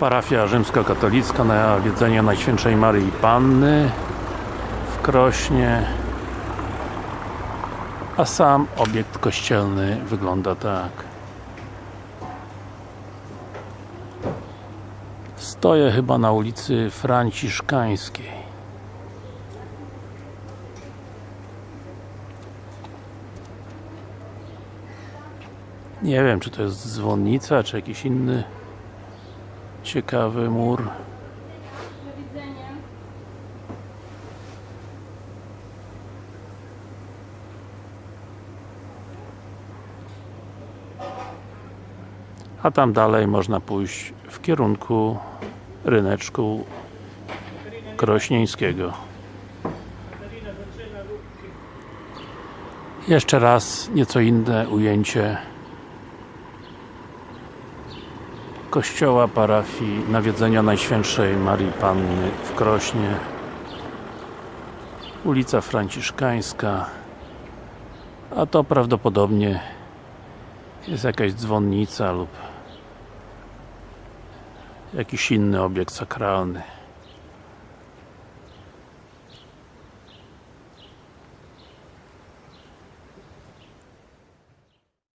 Parafia rzymskokatolicka na wiedzenie Najświętszej Maryi Panny w Krośnie. A sam obiekt kościelny wygląda tak. Stoję chyba na ulicy Franciszkańskiej. Nie wiem czy to jest dzwonnica czy jakiś inny ciekawy mur. A tam dalej można pójść w kierunku ryneczku krośnieńskiego. Jeszcze raz nieco inne ujęcie kościoła parafii nawiedzenia Najświętszej Marii Panny w Krośnie. Ulica Franciszkańska. A to prawdopodobnie jest jakaś dzwonnica lub jakiś inny obiekt sakralny